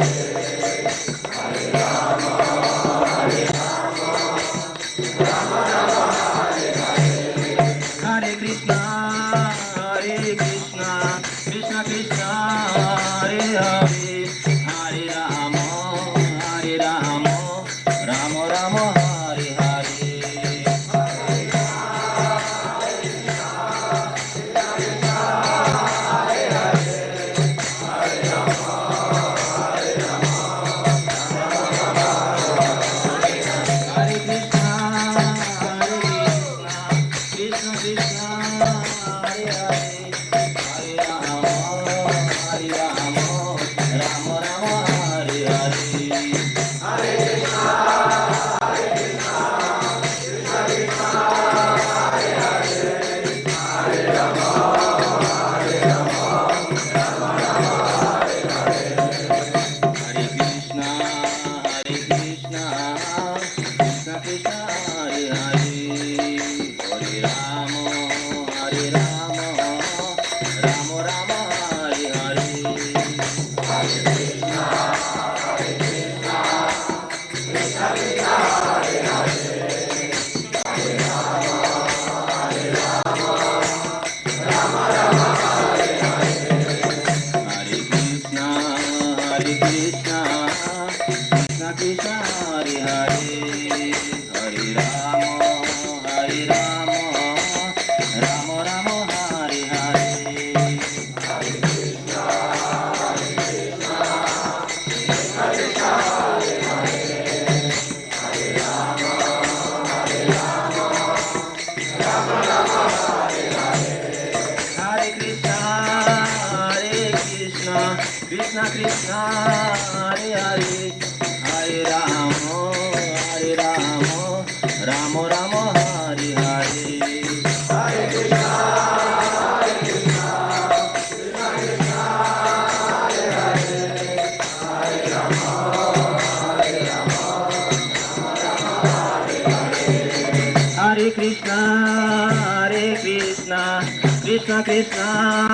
Yeah. Krishna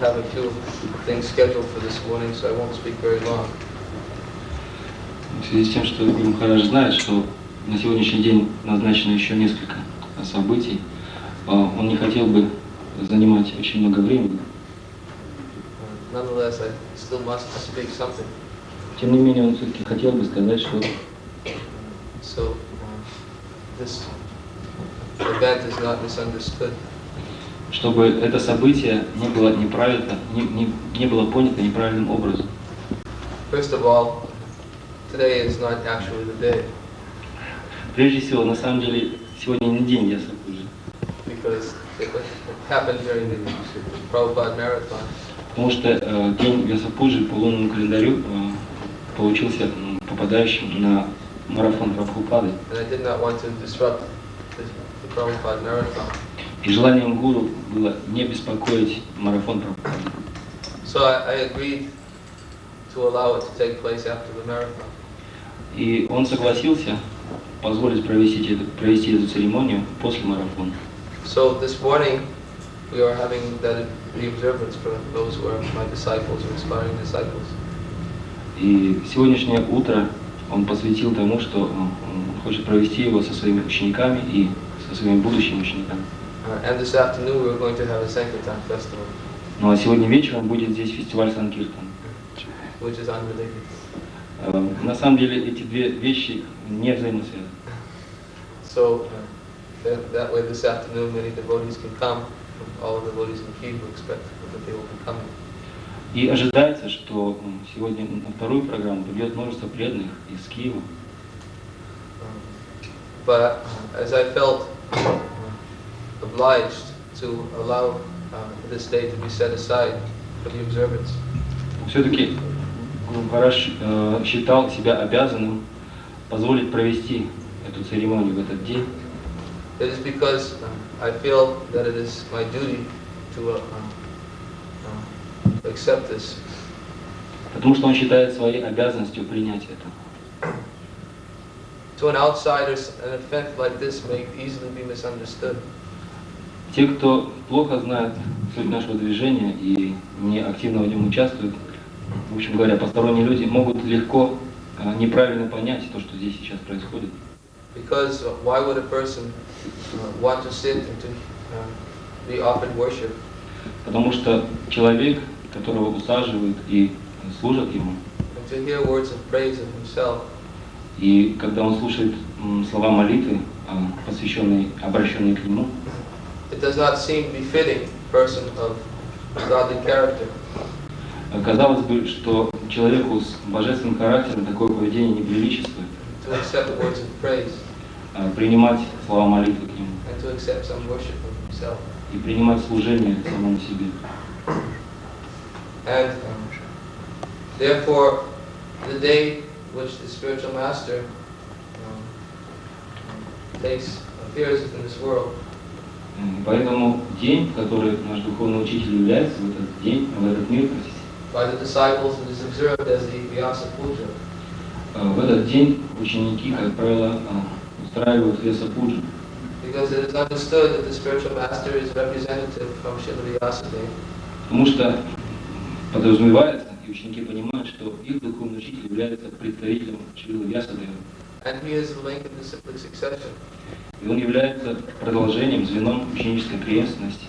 have a few things scheduled for this morning, so I won't speak very long. В связи с тем, что Махарадж знает, что на сегодняшний день назначено еще несколько событий, а, он не хотел бы занимать очень много времени. Тем не менее, он все-таки хотел бы сказать, что So, uh, this event is not misunderstood. Чтобы это событие не было неправильно, не, не, не было понято неправильным образом. First of all, today is not actually the day, Прежде всего, на самом деле, сегодня не день Ясапуджи, because it happened during the Prabhupada Marathon. потому что э, день Вясапуджи по лунному календарю э, получился попадающим на марафон Прабхупады. And I did not want to disrupt the Prabhupada Marathon. И желанием гуру было не беспокоить марафон Прабхупады. So I, I agreed to allow it to take place after the marathon. И он согласился позволить провести, эту- провести эту церемонию после марафона. So this morning, we are having that, observance for those who are my disciples or inspiring disciples. И сегодняшнее утро он посвятил тому, что он он хочет провести его со своими учениками и со своими будущими учениками. Uh, and this afternoon, we're going to have a Sankirtan festival, Ну а сегодня вечером будет здесь фестиваль Санкиртан. which is unrelated. Э, На самом деле эти две вещи не взаимосвязаны. So uh, that, that way, this afternoon, many devotees can come. All the devotees in Kiev will expect that they will be coming. И ожидается, что сегодня на вторую программу придет множество преданных из Киева. Um, But uh, as I felt uh, obliged to allow uh, this day to be set aside for the observance, Все-таки э, считал себя обязанным позволить провести эту церемонию в этот день, it is because uh, I feel that it is my duty to uh, uh, accept this. потому что он считает своей обязанностью принять это. To an outsider, an event like this may easily be misunderstood. Те, кто плохо знает суть нашего движения и не активно в нем участвуют, в общем говоря, посторонние люди могут легко э, неправильно понять то, что здесь сейчас происходит. Because why would a person uh, want to sit and to uh, be offered worship Потому что человек, которого усаживают и служат ему, and to hear words of praise of himself и когда он слушает слова молитвы, а, посвященные, обращенные к нему, It does not seem befitting a person of godly character казалось бы, что человеку с божественным характером такое поведение неприличествует, to accept words of praise а, принимать слова молитвы к нему and to accept some worship of himself. и принимать служение самому себе. And um, therefore, the day which the spiritual master um, um, takes appears in this world Поэтому день, который наш духовный учитель является, в этот день, в этот мир, простите, by the disciples is observed as the Vyasa Puja. э, в этот день ученики, как правило, э, устраивают Веса Пуджи, Because it is understood that the spiritual master is representative from Srila Vyasadeva. потому что подразумевается, и ученики понимают, что их духовный учитель является представителем Шрила Вьясадева, And he is the link in disciplic succession. И он является продолжением, звеном ученической преемственности.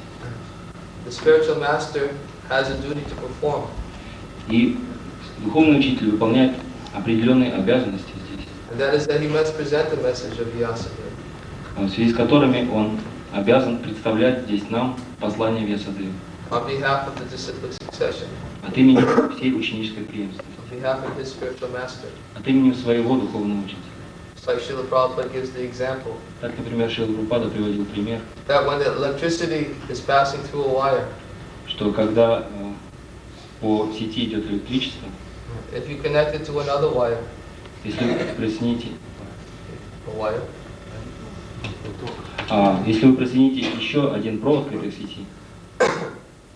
The spiritual master has a duty to perform. И духовный учитель выполняет определенные обязанности здесь, And that is that he must present the message of Vyasadeva. в связи с которыми он обязан представлять здесь нам послание Вьясадева On behalf of the disciplic succession. от имени всей ученической преемственности, On behalf of his spiritual master. от имени своего духовного учителя. It's like Srila Prabhupada gives the example Так, например, Шрила Прупада приводил пример, that when the electricity is passing through a wire, что когда э, по сети идет электричество, if you connect it to another wire, если вы присоедините, a wire, а, если вы присоедините еще один провод к этой сети,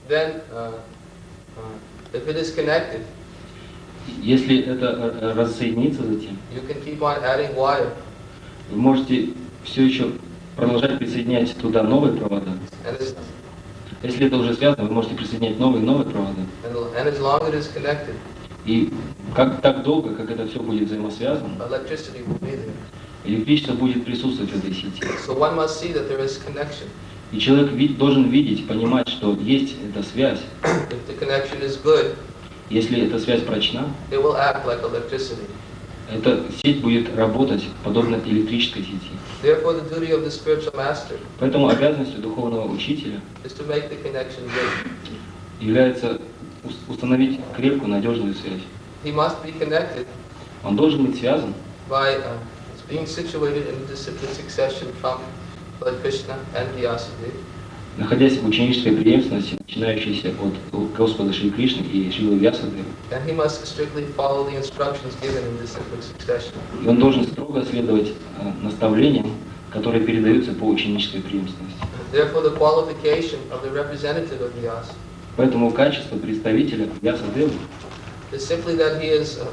then uh, uh, if it is connected, если это э, э, рассоединится затем, you can keep on adding wire, вы можете все еще продолжать присоединять туда новые провода. Если это уже связано, вы можете присоединять новые и новые провода. and, and as long as it is connected, И как так долго, как это все будет взаимосвязано, electricity will be there. электричество будет присутствовать в этой сети. So one must see that there is connection. И человек вид- должен видеть, понимать, что есть эта связь. If the connection is good, Если эта связь прочна, it will act like electricity. эта сеть будет работать подобно электрической сети. Therefore, the duty of the spiritual master Поэтому обязанностью духовного учителя is to make the connection good. является ус- установить крепкую, надежную связь. He must be connected Он должен быть связан by uh, being situated in the discipline succession from Lord Krishna and Vyasadeva. Находясь в ученической преемственности, начинающейся от Господа Шри Кришны и Шрилы succession. И он должен строго следовать э, наставлениям, которые передаются по ученической преемственности. Поэтому качество представителя is uh,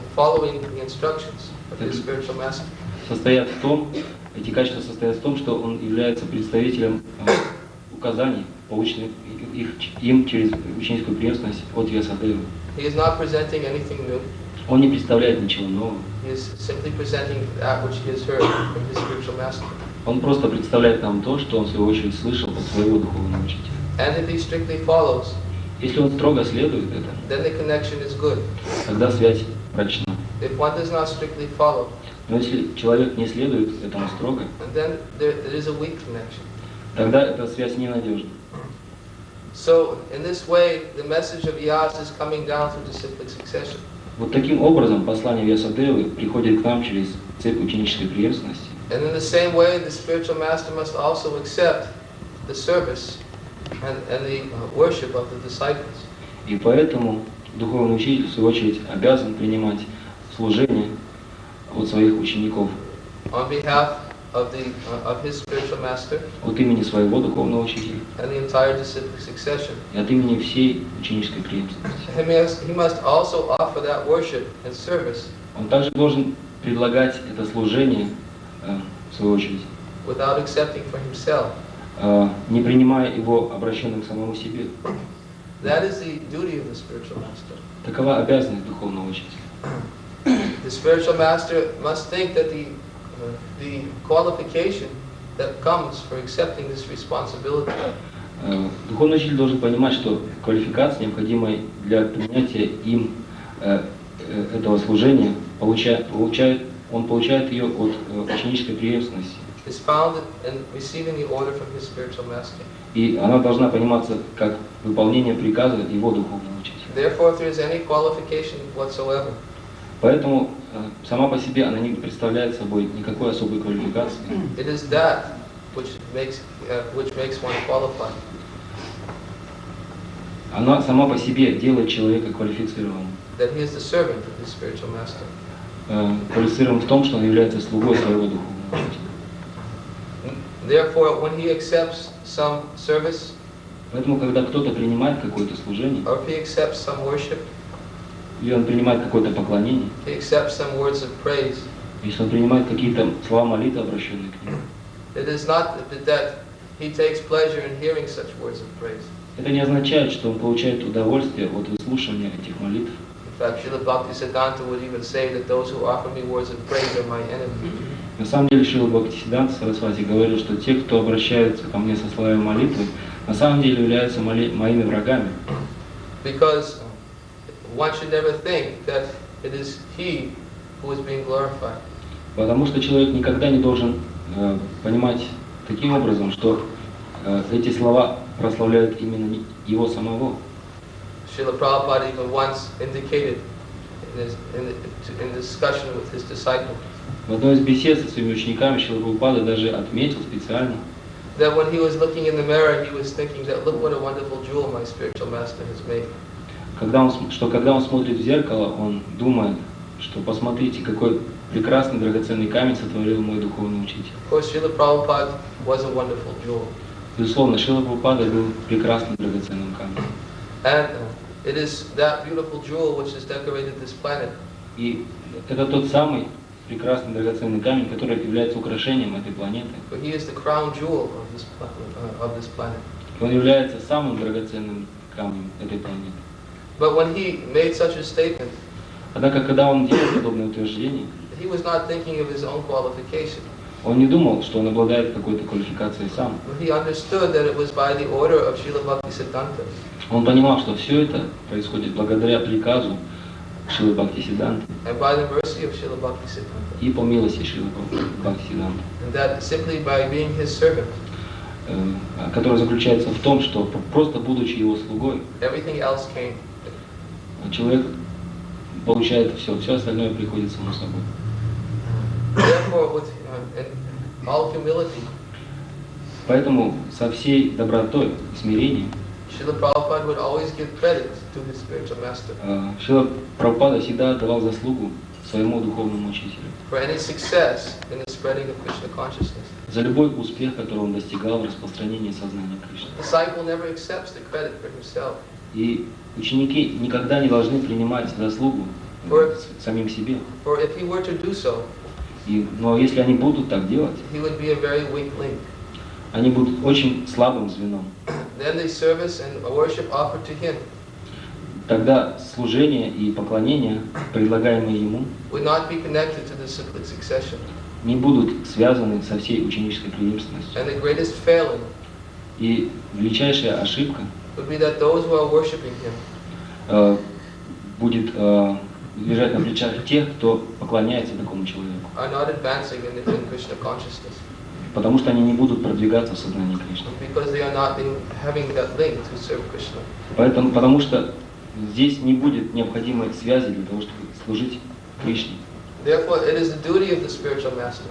состоят в том, эти качества состоят в том, что он является представителем э, указаний, полученных их, им через ученическую преемственность от new. Он не представляет ничего нового. Он просто представляет нам то, что он в свою очередь слышал от своего духовного учителя. Если он строго следует good. тогда связь прочна. Но если человек не следует этому строго, there, there тогда эта связь ненадежна. So, in this way, the message of Yas is coming down through disciplic succession. Вот таким образом послание Вьясадевы приходит к нам через цепь ученической преемственности. And in the same way, the spiritual master must also accept the service and, and the uh, worship of the disciples. И поэтому духовный учитель, в свою очередь, обязан принимать служение от своих учеников, on behalf of the uh, of his spiritual master от имени своего духовного учителя and the entire disciplic succession. и от имени всей ученической преемственности. He must, also offer that worship and service Он также должен предлагать это служение, э, в свою очередь, without accepting for himself. э, не принимая его обращенным к самому себе. That is the duty of the spiritual master. Такова обязанность духовного учителя. The spiritual master must think that the uh, the qualification that comes for accepting this responsibility Э, Духовный учитель должен понимать, что квалификация, необходимая для принятия им э, э, этого служения, получает, получает, он получает ее от ученической преемственности. И она должна пониматься как выполнение приказа его духовного учителя. Поэтому э, сама по себе она не представляет собой никакой особой квалификации. it is that which makes uh, which makes one qualified. Она сама по себе делает человека квалифицированным. That he is the servant of his spiritual master. Э, Квалифицирован в том, что он является слугой своего духовного учителя. Therefore, when he accepts some service, Поэтому, когда кто-то принимает какое-то служение, or if he accepts some worship, или он принимает какое-то поклонение, he accepts some words of praise, если он принимает какие-то слова молитвы, обращенные к нему, it is not that he takes pleasure in hearing such words of praise. это не означает, что он получает удовольствие от выслушивания этих молитв. На самом деле Шила Бхактисиданта Сарасвати говорил, что те, кто обращаются ко мне со словами молитвы, на самом деле являются моли- моими врагами. Because one should never think that it is he who is being glorified. Потому что человек никогда не должен э, понимать таким образом, что э, эти слова прославляют именно не- его самого. Srila Prabhupada even once indicated in, his, in, the, in discussion with his disciple В одной из бесед со своими учениками Шила Прабхупада даже отметил специально, that when he was looking in the mirror, he was thinking that look what a wonderful jewel my spiritual master has made. Когда он, что когда он смотрит в зеркало, он думает, что посмотрите, какой прекрасный драгоценный камень сотворил мой духовный учитель. Безусловно, Шила Прабхупада был прекрасным драгоценным камнем. And uh, it is that beautiful jewel which has decorated this planet. И это тот самый прекрасный драгоценный камень, который является украшением этой планеты. For he is the crown jewel of this, pla- uh, of this planet. Он является самым драгоценным камнем этой планеты. But when he made such a statement, Однако, когда он делал подобное утверждение, he was not thinking of his own qualification. он не думал, что он обладает какой-то квалификацией сам. But he understood that it was by the order of Srila Bhaktisiddhanta. Он понимал, что все это происходит благодаря приказу Шилы Бхактисиданты и по милости Шилы Бхактисиданты, And that simply by being his servant, э, которая заключается в том, что просто будучи его слугой. Человек получает все, все остальное приходит само собой. Uh, Поэтому со всей добротой и смирением э, Шила Прабхупада всегда отдавал заслугу своему духовному учителю за любой успех, который он достигал в распространении сознания Кришны. For И ученики никогда не должны принимать заслугу с- самим себе. for if he were to do so, И, но если они будут так делать, he would be a very weak link. они будут очень слабым звеном. Then the service and worship offered to him Тогда служение и поклонение, предлагаемые ему, would not be connected to the cyclic succession. не будут связаны со всей ученической преемственностью. And the greatest failing И величайшая ошибка would be that those who are worshiping him будет э, лежать на плечах тех, кто поклоняется такому человеку. are not advancing in, in Krishna consciousness Потому что они не будут продвигаться в сознании Кришны. because they are not in, having that link to serve Krishna. Поэтому, потому что здесь не будет необходимой связи для того, чтобы служить Кришне. Therefore, it is the duty of the spiritual master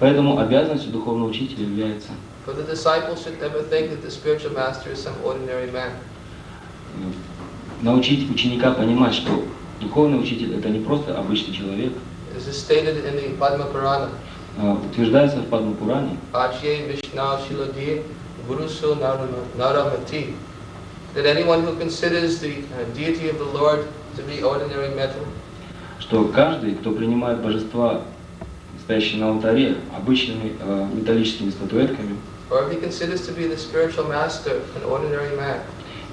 Поэтому обязанностью духовного учителя является for the disciple should never think that the spiritual master is some ordinary man. э, научить ученика понимать, что духовный учитель это не просто обычный человек. As is stated in the Padma Purana, А, Утверждается в Падмапуране, Achye Vishna Shiladi Gurusu Naramati, that anyone who considers the uh, deity of the Lord to be ordinary metal, что каждый, кто принимает божества, стоящие на алтаре, обычными э, металлическими статуэтками, or if he considers to be the spiritual master an ordinary man,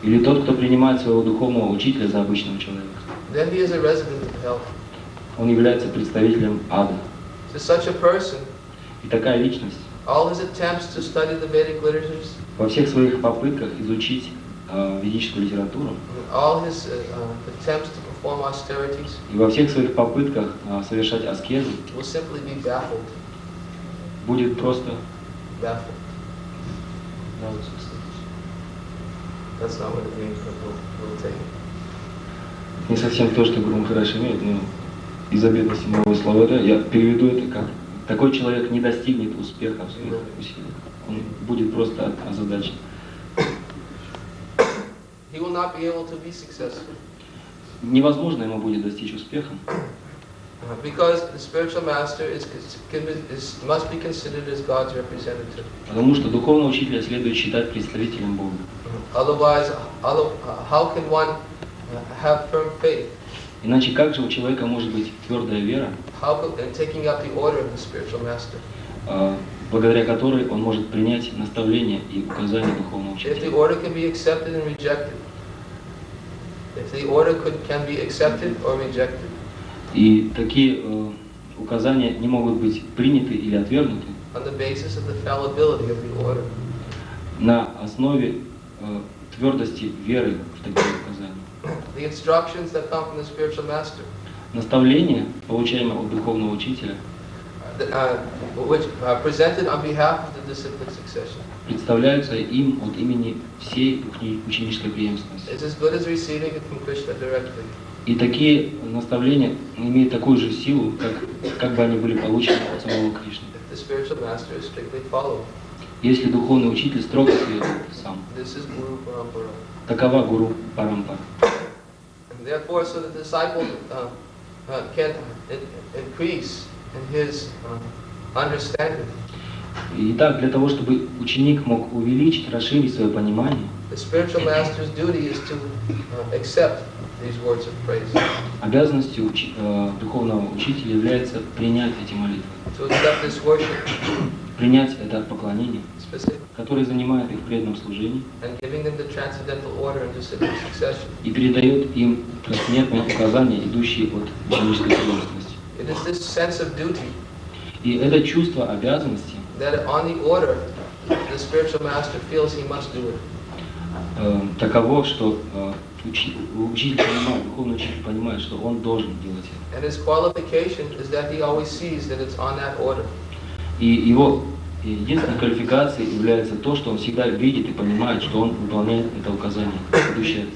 или тот, кто принимает своего духовного учителя за обычного человека, then he is a resident of hell. он является представителем ада. To such a person, И такая личность all his attempts to study the Vedic literatures, во всех своих попытках изучить э, ведическую литературу all his uh, attempts to perform austerities и во всех своих попытках э, совершать аскезы will simply be baffled. будет просто Baffled. That's not what it means, but we'll, we'll take it. Не совсем то, что Гуру Махараш имеет, но из-за бедности моего словаря я переведу это как такой человек не достигнет успеха в своих усилиях. Он будет просто озадачен. Невозможно ему будет достичь успеха, Потому что духовного учителя следует считать представителем Бога. Иначе как же у человека может быть твердая вера, благодаря которой он может принять наставление и указания духовного учителя? if the order could, can be accepted or rejected, И такие э, указания не могут быть приняты или отвергнуты. На основе э, твердости веры в такие указания. Наставление, получаемое от духовного учителя, uh, uh, succession, представляются им от имени всей учени- ученической преемственности. И такие наставления имеют такую же силу, как, как бы они были получены от самого Кришны. Если духовный учитель строго следует сам. Такова гуру Парампара. And therefore, so the disciple uh, uh, can in- increase in his uh, understanding. Итак, для того, чтобы ученик мог увеличить, расширить свое понимание, The spiritual master's duty is to uh, accept обязанностью учи- э, духовного учителя является принять эти молитвы, worship. Принять это поклонение, которое занимает их в преданном служении. И передает им трансцендентные указания, идущие от ученической duty И это чувство обязанности that on the order, the spiritual master feels he must do it. Э, таково, что э, учи- учитель понимает, духовный учитель понимает, что он должен делать это. And his qualification is that he always sees that it's on that order. И его единственной квалификацией является то, что он всегда видит и понимает, что он выполняет это указание, идущее